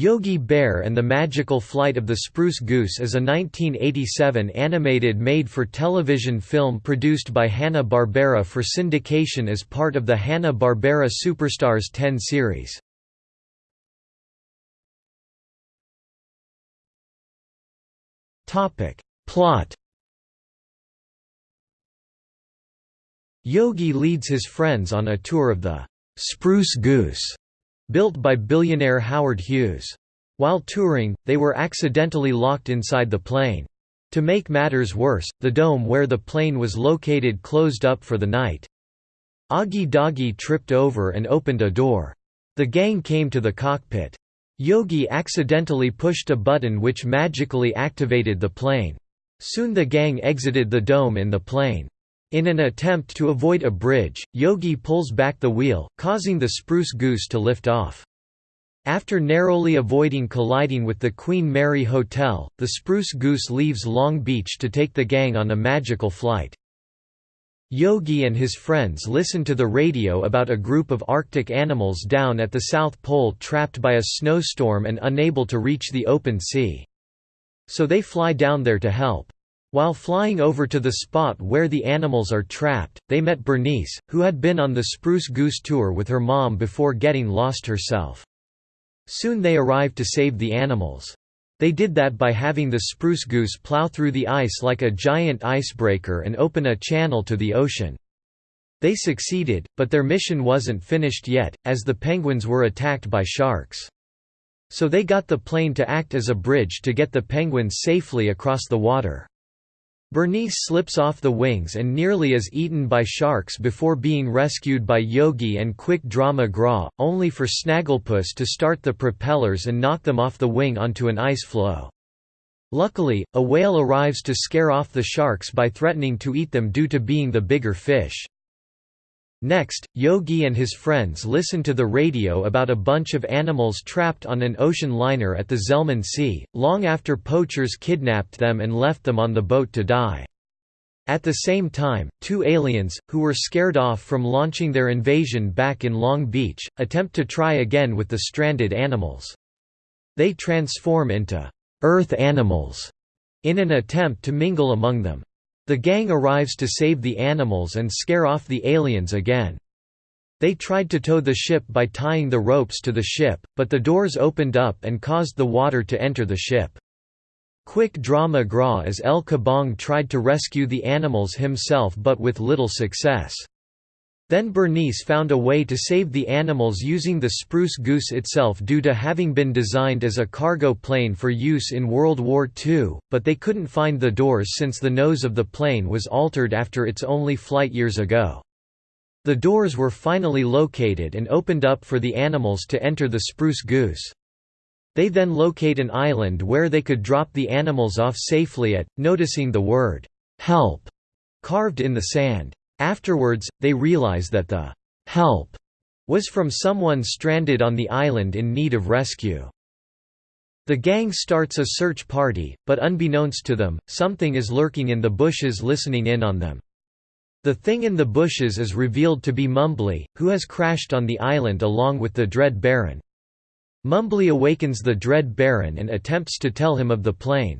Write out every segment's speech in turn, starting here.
Yogi Bear and the Magical Flight of the Spruce Goose is a 1987 animated made-for-television film produced by Hanna-Barbera for syndication as part of the Hanna-Barbera Superstars 10 series. Plot Yogi leads his friends on a tour of the «Spruce Goose» built by billionaire Howard Hughes. While touring, they were accidentally locked inside the plane. To make matters worse, the dome where the plane was located closed up for the night. Augie Doggy tripped over and opened a door. The gang came to the cockpit. Yogi accidentally pushed a button which magically activated the plane. Soon the gang exited the dome in the plane. In an attempt to avoid a bridge, Yogi pulls back the wheel, causing the spruce goose to lift off. After narrowly avoiding colliding with the Queen Mary Hotel, the spruce goose leaves Long Beach to take the gang on a magical flight. Yogi and his friends listen to the radio about a group of Arctic animals down at the South Pole trapped by a snowstorm and unable to reach the open sea. So they fly down there to help. While flying over to the spot where the animals are trapped, they met Bernice, who had been on the Spruce Goose tour with her mom before getting lost herself. Soon they arrived to save the animals. They did that by having the Spruce Goose plow through the ice like a giant icebreaker and open a channel to the ocean. They succeeded, but their mission wasn't finished yet, as the penguins were attacked by sharks. So they got the plane to act as a bridge to get the penguins safely across the water. Bernice slips off the wings and nearly is eaten by sharks before being rescued by Yogi and Quick Draw McGraw, only for Snagglepuss to start the propellers and knock them off the wing onto an ice floe. Luckily, a whale arrives to scare off the sharks by threatening to eat them due to being the bigger fish. Next, Yogi and his friends listen to the radio about a bunch of animals trapped on an ocean liner at the Zelman Sea, long after poachers kidnapped them and left them on the boat to die. At the same time, two aliens, who were scared off from launching their invasion back in Long Beach, attempt to try again with the stranded animals. They transform into «Earth animals» in an attempt to mingle among them. The gang arrives to save the animals and scare off the aliens again. They tried to tow the ship by tying the ropes to the ship, but the doors opened up and caused the water to enter the ship. Quick Draw McGraw as El Kabong tried to rescue the animals himself but with little success. Then Bernice found a way to save the animals using the Spruce Goose itself due to having been designed as a cargo plane for use in World War II, but they couldn't find the doors since the nose of the plane was altered after its only flight years ago. The doors were finally located and opened up for the animals to enter the Spruce Goose. They then locate an island where they could drop the animals off safely at, noticing the word, "'Help' carved in the sand. Afterwards, they realize that the help was from someone stranded on the island in need of rescue. The gang starts a search party, but unbeknownst to them, something is lurking in the bushes listening in on them. The thing in the bushes is revealed to be Mumbly, who has crashed on the island along with the Dread Baron. Mumbly awakens the Dread Baron and attempts to tell him of the plane.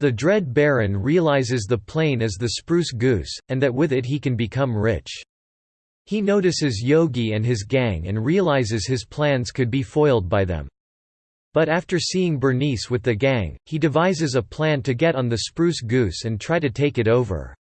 The Dread Baron realizes the plane is the Spruce Goose, and that with it he can become rich. He notices Yogi and his gang and realizes his plans could be foiled by them. But after seeing Bernice with the gang, he devises a plan to get on the Spruce Goose and try to take it over.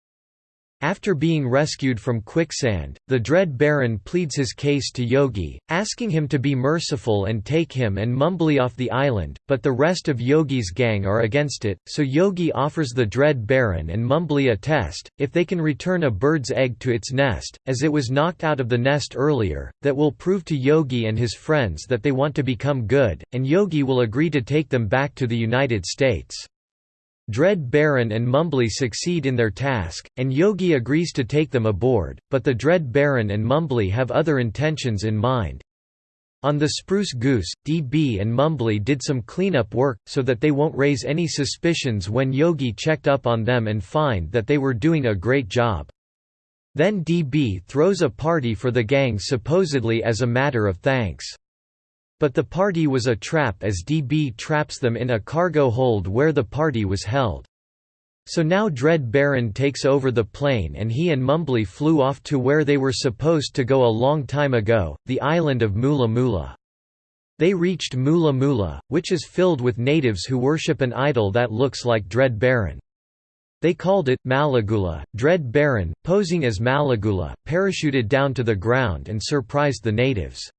After being rescued from quicksand, the Dread Baron pleads his case to Yogi, asking him to be merciful and take him and Mumbly off the island, but the rest of Yogi's gang are against it, so Yogi offers the Dread Baron and Mumbly a test, if they can return a bird's egg to its nest, as it was knocked out of the nest earlier, that will prove to Yogi and his friends that they want to become good, and Yogi will agree to take them back to the United States. Dread Baron and Mumbly succeed in their task, and Yogi agrees to take them aboard, but the Dread Baron and Mumbly have other intentions in mind. On the Spruce Goose, DB and Mumbly did some cleanup work, so that they won't raise any suspicions when Yogi checked up on them and find that they were doing a great job. Then DB throws a party for the gang supposedly as a matter of thanks. But the party was a trap as DB traps them in a cargo hold where the party was held. So now Dread Baron takes over the plane and he and Mumbly flew off to where they were supposed to go a long time ago, the island of Mula Mula. They reached Mula Mula, which is filled with natives who worship an idol that looks like Dread Baron. They called it, Malagula. Dread Baron, posing as Malagula, parachuted down to the ground and surprised the natives.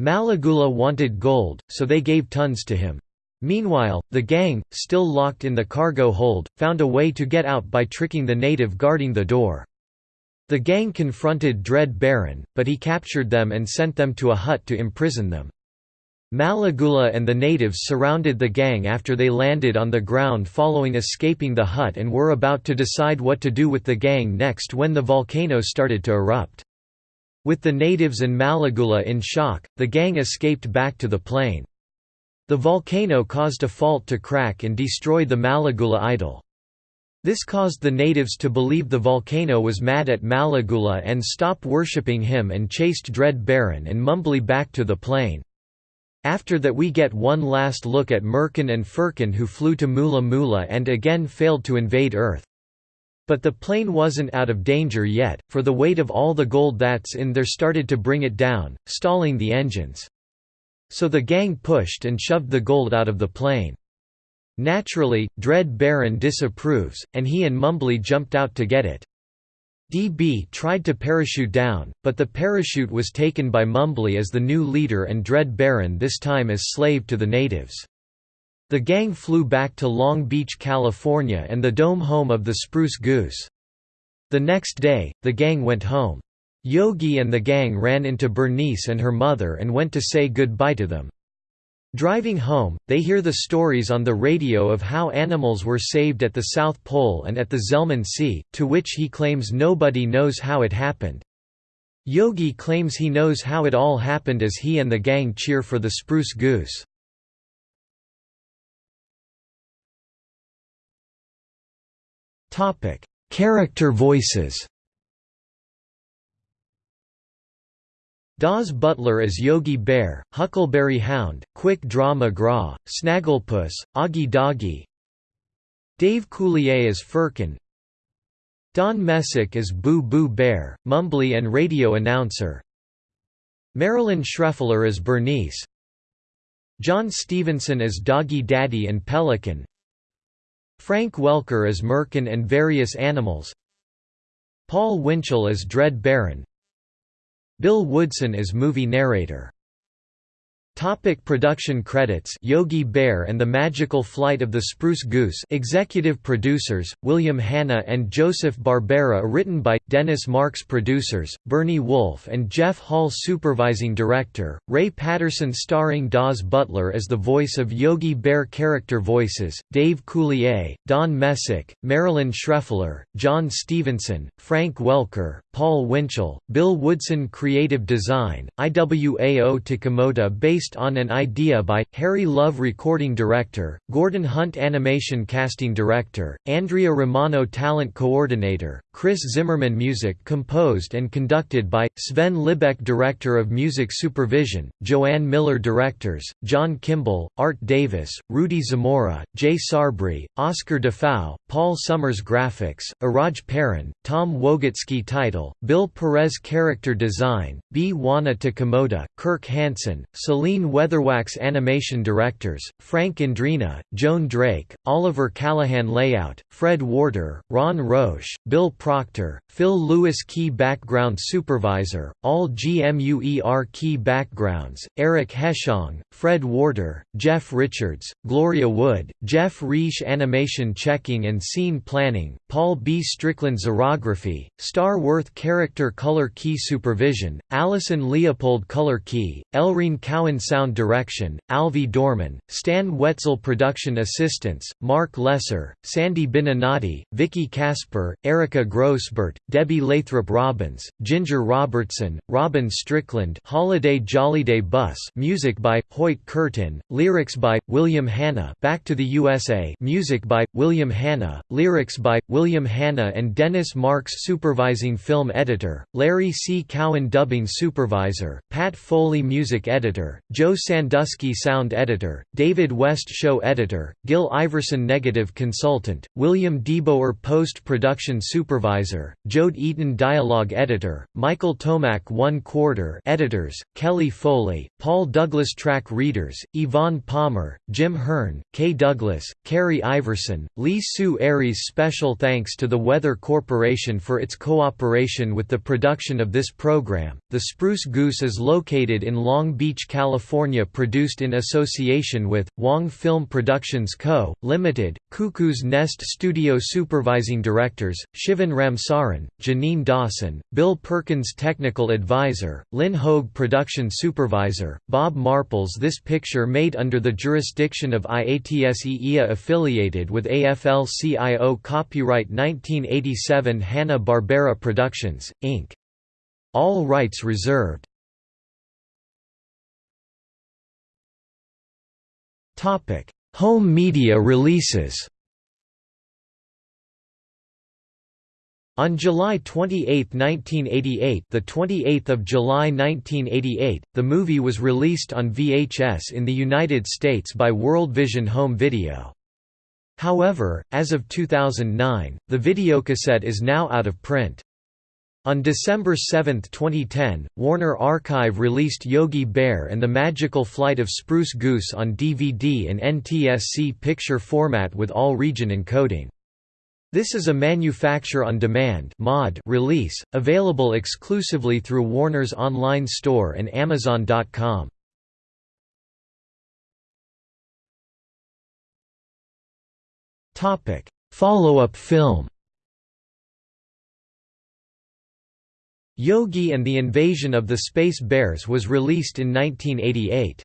Malagula wanted gold, so they gave tons to him. Meanwhile, the gang, still locked in the cargo hold, found a way to get out by tricking the native guarding the door. The gang confronted Dread Baron, but he captured them and sent them to a hut to imprison them. Malagula and the natives surrounded the gang after they landed on the ground following escaping the hut and were about to decide what to do with the gang next when the volcano started to erupt. With the natives and Malagula in shock, the gang escaped back to the plain. The volcano caused a fault to crack and destroy the Malagula idol. This caused the natives to believe the volcano was mad at Malagula and stop worshipping him and chased Dread Baron and Mumbly back to the plain. After that we get one last look at Merkin and Furkin who flew to Mula Mula and again failed to invade Earth. But the plane wasn't out of danger yet, for the weight of all the gold that's in there started to bring it down, stalling the engines. So the gang pushed and shoved the gold out of the plane. Naturally, Dread Baron disapproves, and he and Mumbly jumped out to get it. DB tried to parachute down, but the parachute was taken by Mumbly as the new leader and Dread Baron this time as slave to the natives. The gang flew back to Long Beach, California and the dome home of the Spruce Goose. The next day, the gang went home. Yogi and the gang ran into Bernice and her mother and went to say goodbye to them. Driving home, they hear the stories on the radio of how animals were saved at the South Pole and at the Zelman Sea, to which he claims nobody knows how it happened. Yogi claims he knows how it all happened as he and the gang cheer for the Spruce Goose. Character voices Daws Butler as Yogi Bear, Huckleberry Hound, Quick Draw McGraw, Snagglepuss, Augie Doggy Dave Coulier as Furkin Don Messick as Boo Boo Bear, Mumbly and radio announcer Marilyn Schreffler as Bernice John Stephenson as Doggy Daddy and Pelican Frank Welker as Merkin and various animals. Paul Winchell as Dread Baron Bill Woodson as movie narrator Topic production credits. Yogi Bear and the Magical Flight of the Spruce Goose Executive producers, William Hanna and Joseph Barbera written by, Dennis Marks Producers, Bernie Wolfe and Jeff Hall Supervising Director, Ray Patterson starring Daws Butler as the voice of Yogi Bear Character voices, Dave Coulier, Don Messick, Marilyn Schreffler, John Stephenson, Frank Welker, Paul Winchell, Bill Woodson Creative Design, IWAO Takamoto based based on an idea by, Harry Love Recording Director, Gordon Hunt Animation Casting Director, Andrea Romano Talent Coordinator, Chris Zimmerman Music composed and conducted by, Sven Libaek Director of Music Supervision, Joanne Miller Directors, John Kimball, Art Davis, Rudy Zamora, Jay Sarbry, Oscar Dufau, Paul Summers Graphics, Iraj Paran, Tom Wogitsky Title, Bill Perez Character Design, B. Wana Takemoto, Kirk Hansen, Celine Weatherwax Animation Directors, Frank Andrina, Joan Drake, Oliver Callahan Layout, Fred Warder, Ron Roche, Bill Proctor, Phil Lewis Key Background Supervisor, all GMUER Key Backgrounds, Eric Heschong, Fred Warder, Jeff Richards, Gloria Wood, Jeff Reish Animation Checking and Scene Planning, Paul B. Strickland Xerography, Star Worth Character Color Key Supervision, Allison Leopold Color Key, Elrene Cowan Sound Direction, Alvi Dorman, Stan Wetzel Production Assistants, Mark Lesser, Sandy Binanati, Vicky Casper, Erica Grossbert, Debbie Lathrop Robbins, Ginger Robertson, Robin Strickland Holiday Jollyday Bus music by, Hoyt Curtin, lyrics by, William Hanna Back to the USA music by, William Hanna, lyrics by, William Hanna and Dennis Marks Supervising Film Editor, Larry C. Cowan Dubbing Supervisor, Pat Foley Music Editor, Joe Sandusky sound editor, David West show editor, Gil Iverson negative consultant, William Deboer post-production supervisor, Jode Eaton dialogue editor, Michael Tomac one quarter editors, Kelly Foley, Paul Douglas track readers, Yvonne Palmer, Jim Hearn, Kay Douglas, Carrie Iverson, Lee Sue Aries Special thanks to the Wrather Corporation for its cooperation with the production of this program. The Spruce Goose is located in Long Beach, California produced in association with, Wang Film Productions Co., Limited, Cuckoo's Nest Studio Supervising Directors, Shivan Ramsaran, Janine Dawson, Bill Perkins Technical Advisor, Lynn Hogue Production Supervisor, Bob Marples This picture made under the jurisdiction of IATSE affiliated with AFL-CIO Copyright 1987 Hanna-Barbera Productions, Inc. All rights reserved. Home media releases On July 28, 1988, the 28th of July 1988, the movie was released on VHS in the United States by World Vision Home Video. However, as of 2009, the videocassette is now out of print. On December 7, 2010, Warner Archive released Yogi Bear and the Magical Flight of Spruce Goose on DVD in NTSC picture format with all region encoding. This is a manufacture-on-demand mod release, available exclusively through Warner's online store and Amazon.com. Follow-up film Yogi and the Invasion of the Space Bears was released in 1988.